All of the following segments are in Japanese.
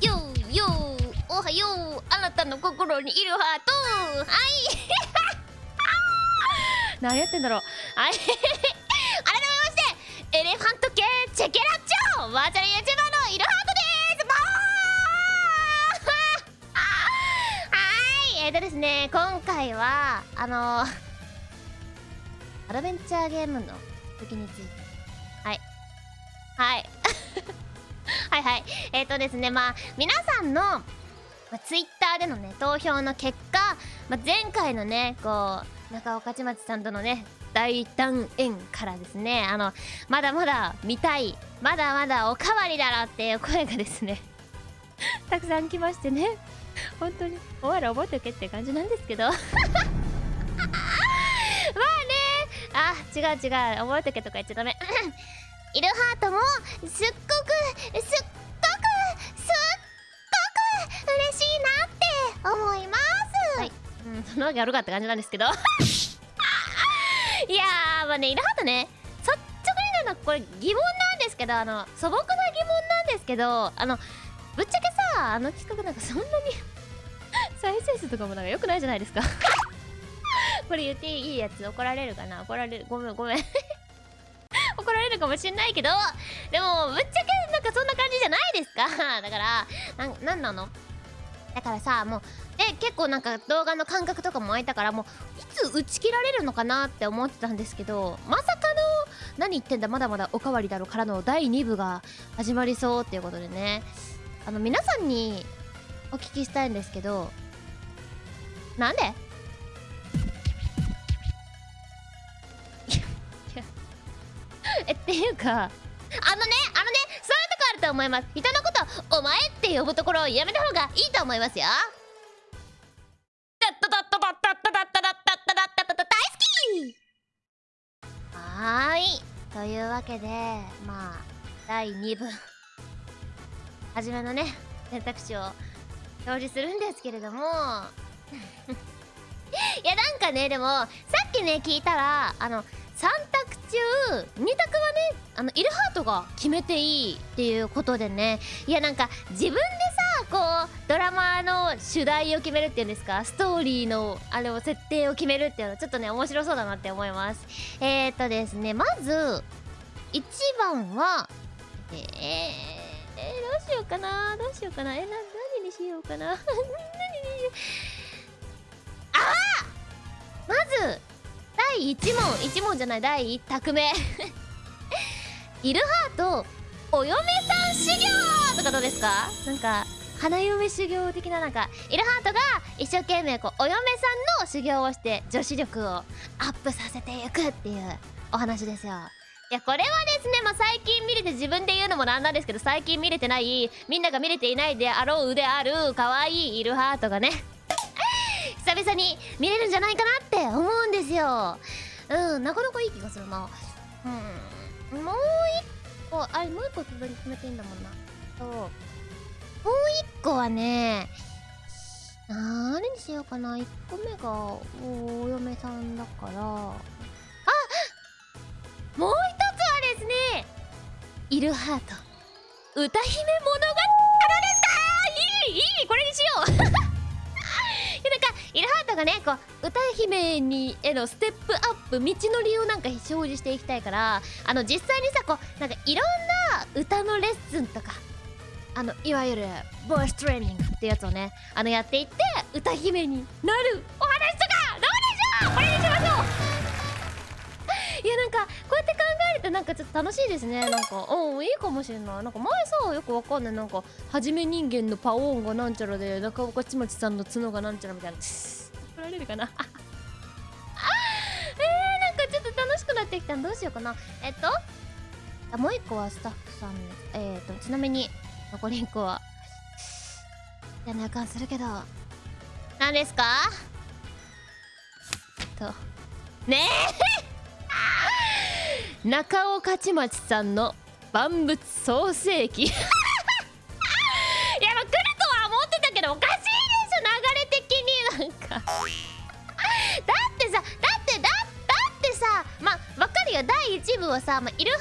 よーよーおはようあなたの心にいるハート。はい。何やってんだろう。はい。改めましてエレファント系チェケラッチョバーチャル YouTuber のいるハートです。はい。えーとですね今回はあのー、アドベンチャーゲームの時について。はい。はい。えっ、ー、とですねまあ皆さんの、まあ、ツイッターでのね投票の結果、まあ、前回のねこう中岡ちまちさんとのね大団円からですねあのまだまだ見たいまだまだおかわりだろっていう声がですね たくさん来ましてね本当にお前ら覚えておけって感じなんですけど。まあねあ違う違う覚えておけとか言っちゃダメ。イルハートもすっごくすっ思います。はい。うんそのわけあるかって感じなんですけど。いやーまあねイルハートね。率直に言うのこれ疑問なんですけどあの素朴な疑問なんですけどあのぶっちゃけさあの企画なんかそんなに 再生数とかもなんか良くないじゃないですか。これ言っていいやつ怒られるかな？怒られるごめんごめん。怒られるかもしんないけどでもぶっちゃけなんかそんな感じじゃないですか。だからななんなの？だからさもうで結構なんか動画の感覚とかも空いたからもういつ打ち切られるのかなって思ってたんですけどまさかの何言ってんだ？まだまだおかわりだろからの第2部が始まりそうっていうことでね。あの皆さんにお聞きしたいんですけどなんで？えっていうかあのねあのねそういうとこあると思います。人のことお前って呼ぶところをやめた方がいいと思いますよ。はーい。というわけでまあ第2部。初めのね選択肢を表示するんですけれども。いやなんかねでもさっきね聞いたらあの3択中2択はねあのイルハートが決めていいっていうことでね。いやなんか自分でこうドラマの主題を決めるっていうんですか？ストーリーのあれを設定を決めるっていうのはちょっとね面白そうだなって思います。えーとですねまず1番はえー、えー、どうしようかな？どうしようかな？えな何にしようかな？何にしようあまず第1問1問じゃない第1択目。イルハートお嫁さん修行とかどうですか？なんか花嫁修行的ななんかイルハートが一生懸命こうお嫁さんの修行をして女子力をアップさせていくっていうお話ですよ。いやこれはですねまあ最近見れて自分で言うのもなんなんですけど最近見れてないみんなが見れていないであろう腕ある可愛いイルハートがね 久々に見れるんじゃないかなって思うんですよ。うんなかなかいい気がするな。うんもう一個あれもう一個自分に決めていいんだもんな。そう。はね何にしようかな。1個目がお嫁さんだから。あもう一つはですねイルハート。歌姫物語です。かいいいいこれにしよう。イルハートがねこう歌姫にへのステップアップ道のりをなんか表示していきたいからあの実際にさこうなんかいろんな歌のレッスンとかあのいわゆるボイストレーニングってやつをねあのやっていって歌姫になる。お話とかどうでしょう。これにしましょう。いやなんかこうやって考えるとなんかちょっと楽しいですね。なんかうんいいかもしれない。なんか前さよくわかんない。なんかはじめ人間のパオーンがなんちゃらで中岡ちまちさんの角がなんちゃらみたいな。怒られるかな。え、なんかちょっと楽しくなってきたどうしようかな。えっともう一個はスタッフさん。えっ、ー、とちなみに残り1個は。やなあかんするけど。何ですか？と。ねえ。中尾勝町さんの万物創世記。いやまあ来るとは思ってたけどおかしいでしょ流れ的に。なんか。だってさだってだだってさまあわかるよ。第1部はさ、まあ、イルハー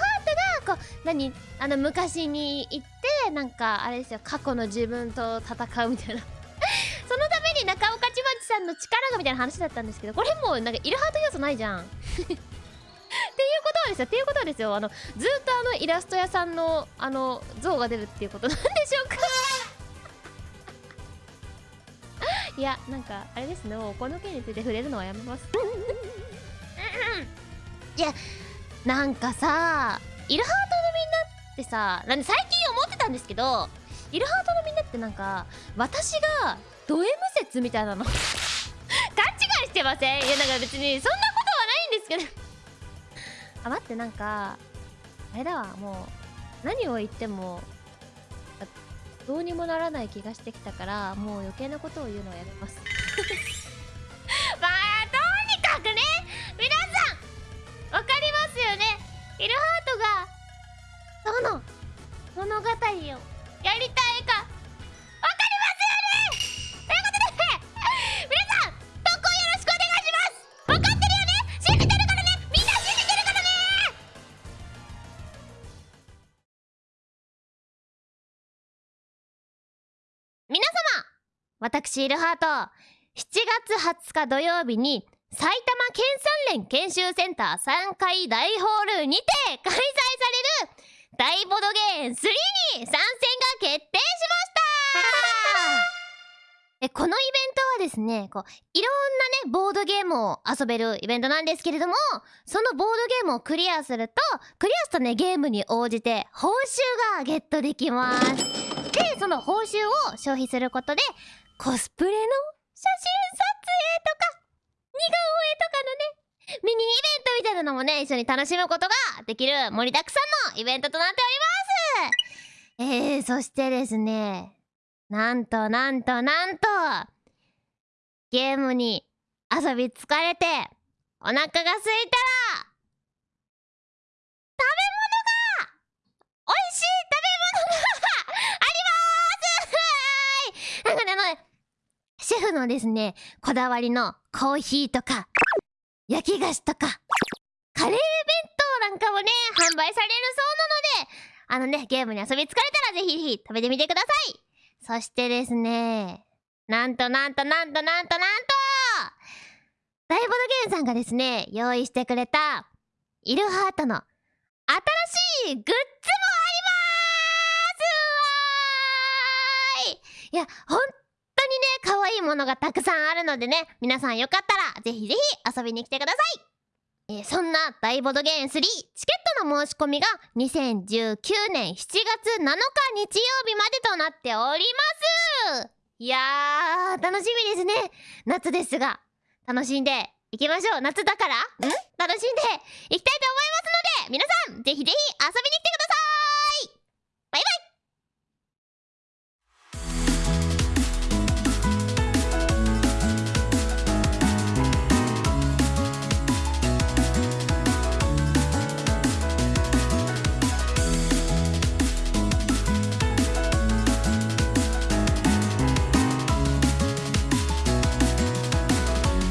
トがこう何？あの昔に行ってなんかあれですよ過去の自分と戦うみたいな。そのために中岡千葉さんの力がみたいな話だったんですけどこれもうなんかイルハート要素ないじゃん。っていうことはですよっていうことはですよ。あのずっとあのイラスト屋さんのあの像が出るっていうことなんでしょうか。いやなんかあれですね。もうこの件について触れるのはやめます。いやなんかさイルハートのみんなってさなんで最近思ったんですけどイルハートのみんなってなんか私がド M 説みたいなの。勘違いしてません？いやなんか別にそんなことはないんですけど。あ待ってなんかあれだわもう何を言ってもどうにもならない気がしてきたからもう余計なことを言うのはやめます。その物語をやりたいか。わかりますよね。ということで皆さん投稿よろしくお願いします。わかってるよね。信じてるからね。みんな信じてるからね。皆様私イルハート。7月20日土曜日に埼玉県産連研修センター3階大ホールにて開催される大ボドゲーム3に参戦が決定しました。えこのイベントはですねこういろんなねボードゲームを遊べるイベントなんですけれどもそのボードゲームをクリアするとクリアしたねゲームに応じて報酬がゲットできます。でその報酬を消費することでコスプレの写真撮影とか似顔絵とかのねミニイベントみたいなのもね一緒に楽しむことができる盛りだくさんのイベントとなっております。えー、そしてですねなんとなんとなんとゲームに遊び疲れてお腹が空いたら食べ物が美味しい食べ物があります。は いなんかねあのシェフのですねこだわりのコーヒーとか焼き菓子とかカレー弁当なんかもね販売されるそうなのであのねゲームに遊び疲れたらぜひぜひ食べてみてください。そしてですねなんとなんとなんとなんとなんと大ボードゲームさんがですね用意してくれたイルハートの新しいグッズもありまーすわーい。いや本当いものがたくさんあるのでね皆さんよかったらぜひぜひ遊びに来てください。えーそんな大ボードゲーム3チケットの申し込みが2019年7月7日日曜日までとなっております。いやー楽しみですね。夏ですが。楽しんでいきましょう。夏だから？ん？楽しんでいきたいと思いますので皆さんぜひぜひ遊びに来てください。バイ。